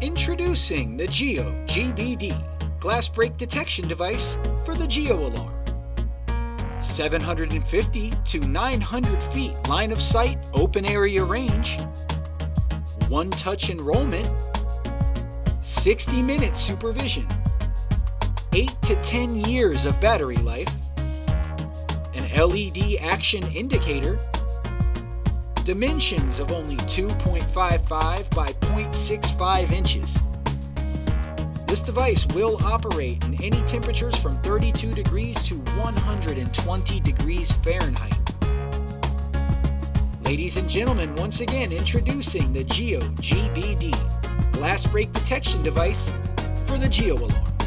Introducing the Geo GBD glass break detection device for the Geo Alarm. 750 to 900 feet line of sight open area range, one touch enrollment, 60 minute supervision, 8 to 10 years of battery life, an LED action indicator, dimensions of only 2.55 by 0.65 inches. This device will operate in any temperatures from 32 degrees to 120 degrees Fahrenheit. Ladies and gentlemen, once again introducing the Geo GBD glass break detection device for the Geo Alarm.